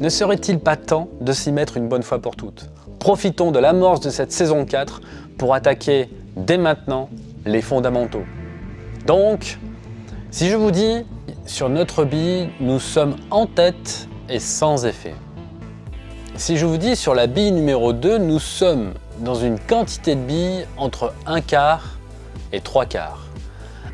Ne serait-il pas temps de s'y mettre une bonne fois pour toutes? Profitons de l'amorce de cette saison 4 pour attaquer dès maintenant les fondamentaux. Donc, si je vous dis, sur notre bille, nous sommes en tête et sans effet. Si je vous dis, sur la bille numéro 2, nous sommes dans une quantité de billes entre 1 quart et 3 quarts.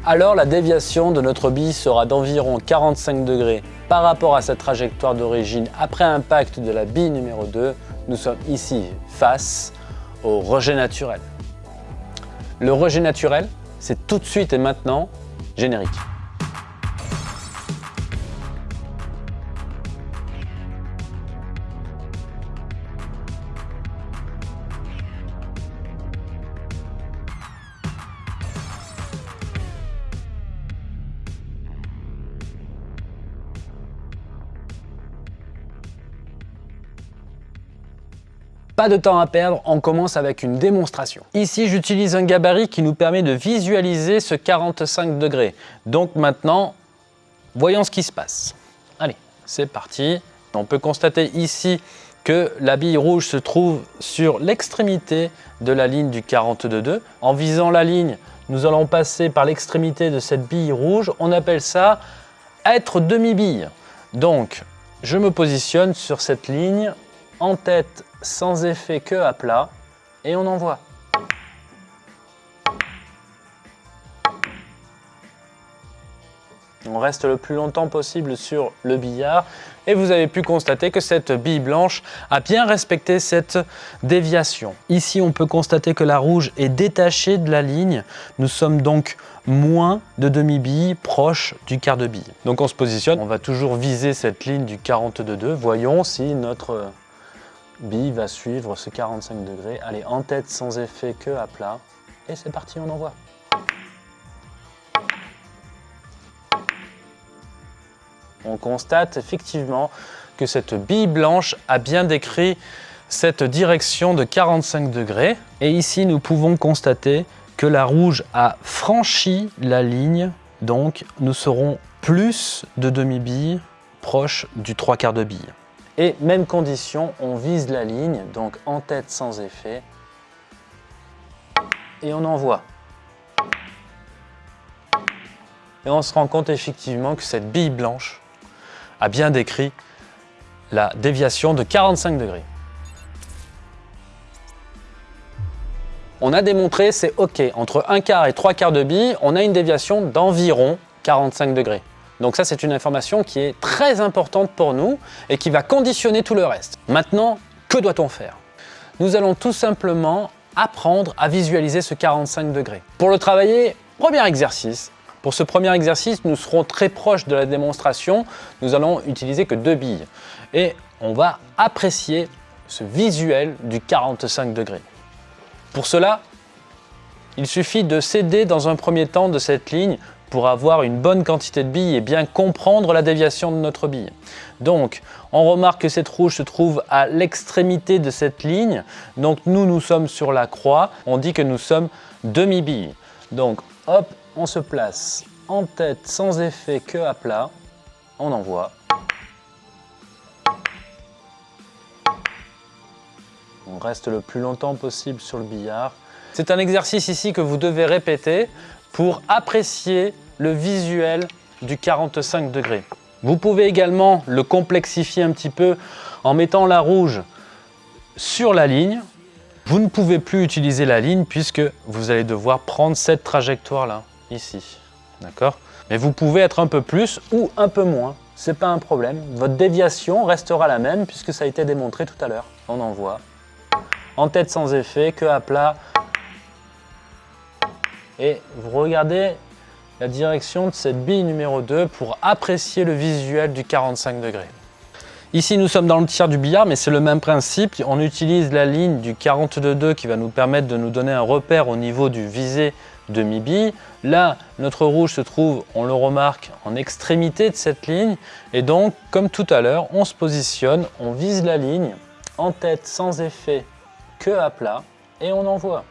Alors la déviation de notre bille sera d'environ 45 degrés par rapport à sa trajectoire d'origine après impact de la bille numéro 2. Nous sommes ici face au rejet naturel. Le rejet naturel, c'est tout de suite et maintenant générique. De temps à perdre, on commence avec une démonstration. Ici, j'utilise un gabarit qui nous permet de visualiser ce 45 degrés. Donc maintenant, voyons ce qui se passe. Allez, c'est parti. On peut constater ici que la bille rouge se trouve sur l'extrémité de la ligne du 42,2. En visant la ligne, nous allons passer par l'extrémité de cette bille rouge. On appelle ça être demi-bille. Donc, je me positionne sur cette ligne en tête sans effet que à plat et on envoie. On reste le plus longtemps possible sur le billard et vous avez pu constater que cette bille blanche a bien respecté cette déviation. Ici, on peut constater que la rouge est détachée de la ligne. Nous sommes donc moins de demi-bille proche du quart de bille. Donc on se positionne, on va toujours viser cette ligne du 42,2. Voyons si notre bille va suivre ce 45 degrés. Allez, en tête sans effet que à plat. Et c'est parti, on envoie. On constate effectivement que cette bille blanche a bien décrit cette direction de 45 degrés. Et ici, nous pouvons constater que la rouge a franchi la ligne. Donc, nous serons plus de demi-bille proche du trois quarts de bille. Et même condition, on vise la ligne, donc en tête sans effet. Et on envoie. Et on se rend compte effectivement que cette bille blanche a bien décrit la déviation de 45 degrés. On a démontré, c'est OK, entre un quart et trois quarts de bille, on a une déviation d'environ 45 degrés. Donc ça, c'est une information qui est très importante pour nous et qui va conditionner tout le reste. Maintenant, que doit-on faire? Nous allons tout simplement apprendre à visualiser ce 45 degrés. Pour le travailler, premier exercice. Pour ce premier exercice, nous serons très proches de la démonstration. Nous allons utiliser que deux billes. Et on va apprécier ce visuel du 45 degrés. Pour cela, il suffit de céder dans un premier temps de cette ligne pour avoir une bonne quantité de billes et bien comprendre la déviation de notre bille. Donc, on remarque que cette rouge se trouve à l'extrémité de cette ligne. Donc, nous, nous sommes sur la croix. On dit que nous sommes demi-billes. Donc, hop, on se place en tête sans effet que à plat. On envoie. On reste le plus longtemps possible sur le billard. C'est un exercice ici que vous devez répéter pour apprécier le visuel du 45 degrés. Vous pouvez également le complexifier un petit peu en mettant la rouge sur la ligne. Vous ne pouvez plus utiliser la ligne puisque vous allez devoir prendre cette trajectoire-là, ici. D'accord? Mais vous pouvez être un peu plus ou un peu moins. Ce n'est pas un problème. Votre déviation restera la même puisque ça a été démontré tout à l'heure. On envoie. En tête sans effet, que à plat. Et vous regardez la direction de cette bille numéro 2 pour apprécier le visuel du 45 degrés. Ici, nous sommes dans le tiers du billard, mais c'est le même principe. On utilise la ligne du 42,2 qui va nous permettre de nous donner un repère au niveau du visé demi-bille. Là, notre rouge se trouve, on le remarque, en extrémité de cette ligne. Et donc, comme tout à l'heure, on se positionne, on vise la ligne en tête sans effet que à plat et on envoie.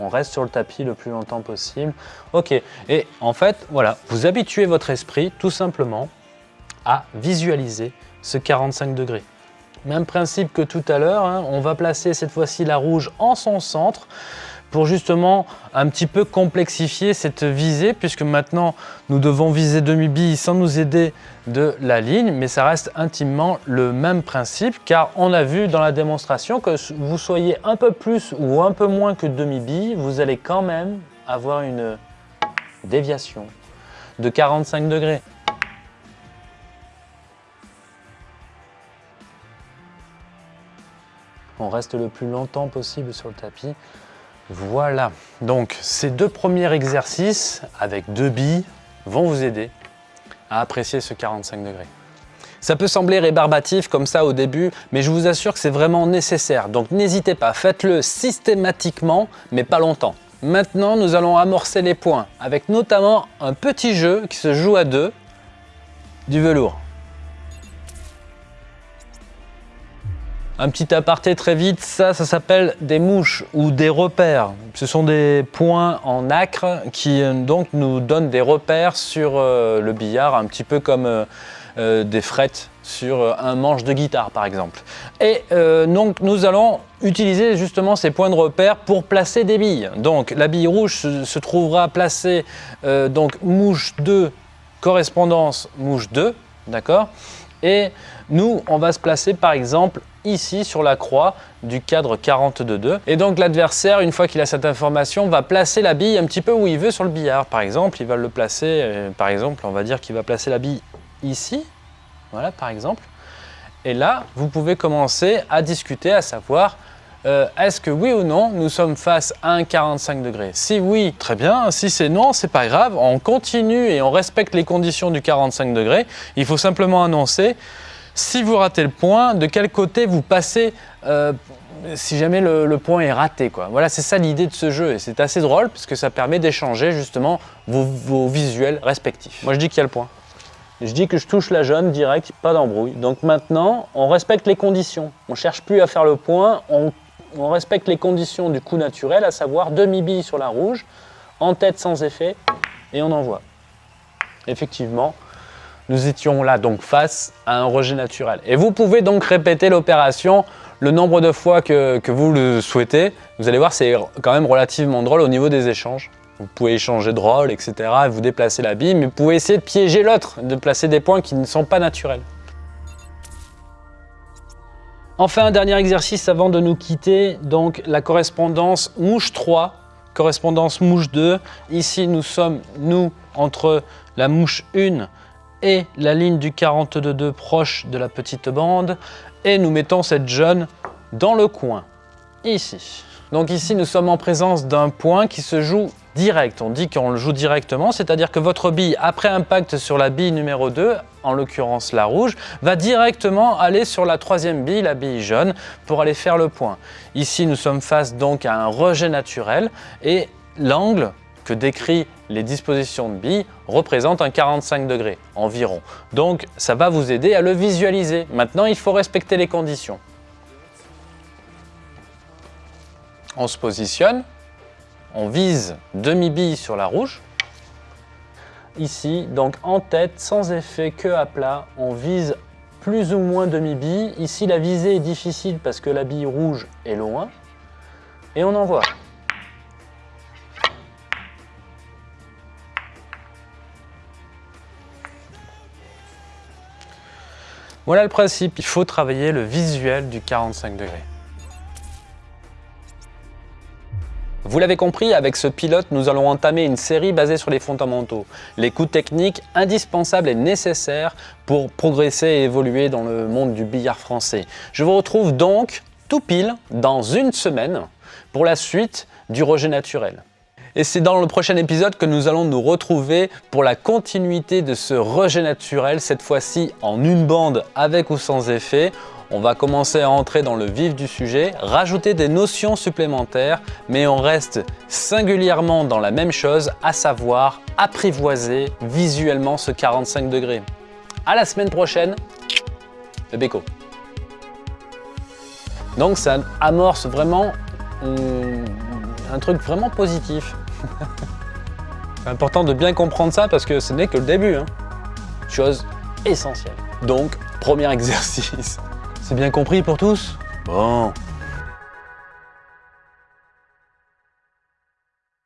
On reste sur le tapis le plus longtemps possible. Ok, et en fait, voilà, vous habituez votre esprit tout simplement à visualiser ce 45 degrés. Même principe que tout à l'heure, hein. on va placer cette fois-ci la rouge en son centre pour justement un petit peu complexifier cette visée puisque maintenant nous devons viser demi-bille sans nous aider de la ligne mais ça reste intimement le même principe car on a vu dans la démonstration que vous soyez un peu plus ou un peu moins que demi-bille, vous allez quand même avoir une déviation de 45 degrés. On reste le plus longtemps possible sur le tapis. Voilà, donc ces deux premiers exercices avec deux billes vont vous aider à apprécier ce 45 degrés. Ça peut sembler rébarbatif comme ça au début, mais je vous assure que c'est vraiment nécessaire. Donc n'hésitez pas, faites-le systématiquement, mais pas longtemps. Maintenant, nous allons amorcer les points, avec notamment un petit jeu qui se joue à deux, du velours. Un petit aparté très vite, ça, ça s'appelle des mouches ou des repères. Ce sont des points en acre qui euh, donc nous donnent des repères sur euh, le billard, un petit peu comme euh, des frettes sur un manche de guitare par exemple. Et donc nous allons utiliser justement ces points de repère pour placer des billes. Donc la bille rouge se, trouvera placée donc mouche 2, correspondance mouche 2, d'accord? Et nous, on va se placer par exemple ici sur la croix du cadre 42.2. Et donc l'adversaire, une fois qu'il a cette information, va placer la bille un petit peu où il veut sur le billard. Par exemple, il va le placer, euh, par exemple, on va dire qu'il va placer la bille ici, voilà par exemple. Et là, vous pouvez commencer à discuter, à savoir euh, est-ce que oui ou non, nous sommes face à un 45 degrés? Si oui, très bien. Si c'est non, c'est pas grave. On continue et on respecte les conditions du 45 degrés. Il faut simplement annoncer si vous ratez le point, de quel côté vous passez euh, si jamais le, point est raté. Quoi. Voilà, c'est ça l'idée de ce jeu et c'est assez drôle parce que ça permet d'échanger justement vos, visuels respectifs. Moi je dis qu'il y a le point. Je dis que je touche la jaune direct, pas d'embrouille. Donc maintenant, on respecte les conditions. On cherche plus à faire le point, on respecte les conditions du coup naturel, à savoir demi-bille sur la rouge, en tête sans effet, et on envoie. Effectivement, nous étions là donc face à un rejet naturel. Et vous pouvez donc répéter l'opération le nombre de fois que, vous le souhaitez. Vous allez voir, c'est quand même relativement drôle au niveau des échanges. Vous pouvez échanger de rôle, etc. et vous déplacer la bille, mais vous pouvez essayer de piéger l'autre, de placer des points qui ne sont pas naturels. Enfin, un dernier exercice avant de nous quitter, donc la correspondance mouche 3, correspondance mouche 2. Ici, nous sommes, nous, entre la mouche 1 et la ligne du 42.2 proche de la petite bande et nous mettons cette jaune dans le coin, ici. Donc ici, nous sommes en présence d'un point qui se joue direct. On dit qu'on le joue directement, c'est-à-dire que votre bille, après impact sur la bille numéro 2, en l'occurrence la rouge, va directement aller sur la troisième bille, la bille jaune, pour aller faire le point. Ici, nous sommes face donc à un rejet naturel et l'angle que décrit les dispositions de billes représentent un 45 degrés environ. Donc ça va vous aider à le visualiser. Maintenant, il faut respecter les conditions. On se positionne, on vise demi-bille sur la rouge. Ici, donc en tête, sans effet, que à plat, on vise plus ou moins demi-bille. Ici, la visée est difficile parce que la bille rouge est loin. Et on envoie. Voilà le principe, il faut travailler le visuel du 45 degrés. Vous l'avez compris, avec ce pilote, nous allons entamer une série basée sur les fondamentaux, les coups techniques indispensables et nécessaires pour progresser et évoluer dans le monde du billard français. Je vous retrouve donc tout pile dans une semaine pour la suite du rejet naturel. Et c'est dans le prochain épisode que nous allons nous retrouver pour la continuité de ce rejet naturel, cette fois-ci en une bande avec ou sans effet. On va commencer à entrer dans le vif du sujet, rajouter des notions supplémentaires, mais on reste singulièrement dans la même chose, à savoir apprivoiser visuellement ce 45 degrés. À la semaine prochaine, le Beko. Donc ça amorce vraiment un truc vraiment positif. C'est important de bien comprendre ça parce que ce n'est que le début. Hein. Chose essentielle. Donc, premier exercice. C'est bien compris pour tous? Bon,